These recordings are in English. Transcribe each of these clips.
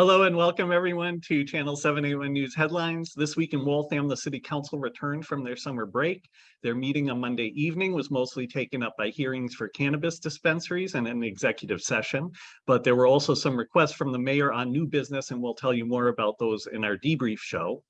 Hello and welcome everyone to Channel 781 News Headlines. This week in Waltham, the City Council returned from their summer break. Their meeting on Monday evening was mostly taken up by hearings for cannabis dispensaries and an executive session, but there were also some requests from the mayor on new business and we'll tell you more about those in our debrief show.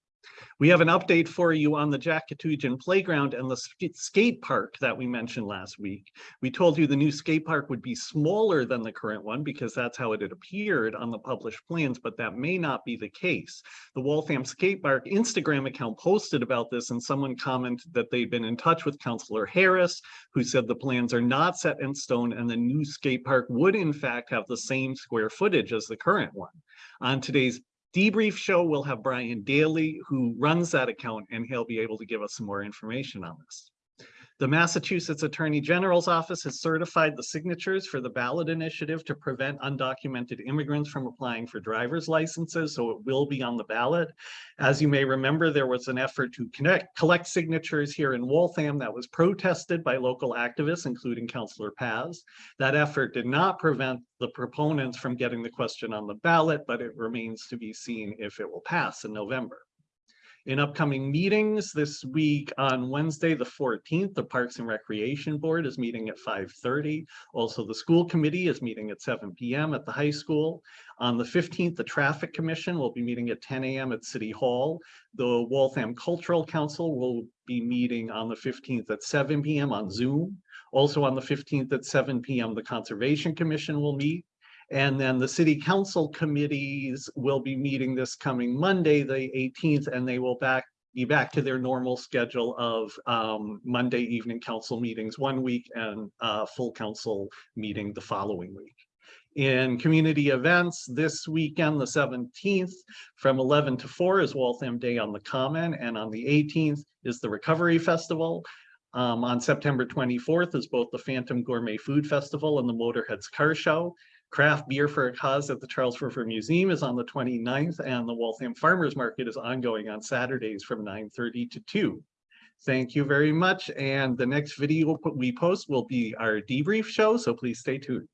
We have an update for you on the Jack Katujan playground and the skate park that we mentioned last week. We told you the new skate park would be smaller than the current one because that's how it had appeared on the published plans, but that may not be the case. The Waltham Skate Park Instagram account posted about this and someone commented that they'd been in touch with Councillor Harris, who said the plans are not set in stone and the new skate park would in fact have the same square footage as the current one. On today's debrief show, we'll have Brian Daly, who runs that account, and he'll be able to give us some more information on this. The Massachusetts Attorney General's office has certified the signatures for the ballot initiative to prevent undocumented immigrants from applying for driver's licenses, so it will be on the ballot. As you may remember, there was an effort to connect, collect signatures here in Waltham that was protested by local activists, including Councillor Paz. That effort did not prevent the proponents from getting the question on the ballot, but it remains to be seen if it will pass in November. In upcoming meetings this week on Wednesday, the 14th, the Parks and Recreation Board is meeting at 5.30. Also, the school committee is meeting at 7 p.m. at the high school. On the 15th, the Traffic Commission will be meeting at 10 a.m. at City Hall. The Waltham Cultural Council will be meeting on the 15th at 7 p.m. on Zoom. Also on the 15th at 7 p.m., the Conservation Commission will meet. And then the city council committees will be meeting this coming Monday, the 18th, and they will back be back to their normal schedule of um, Monday evening council meetings one week and uh, full council meeting the following week. In community events this weekend, the 17th, from 11 to 4 is Waltham Day on the Common, and on the 18th is the Recovery Festival. Um, on September 24th is both the Phantom Gourmet Food Festival and the Motorheads Car Show. Craft Beer for a Cause at the Charles River Museum is on the 29th and the Waltham Farmers Market is ongoing on Saturdays from 9.30 to 2. Thank you very much. And the next video we post will be our debrief show, so please stay tuned.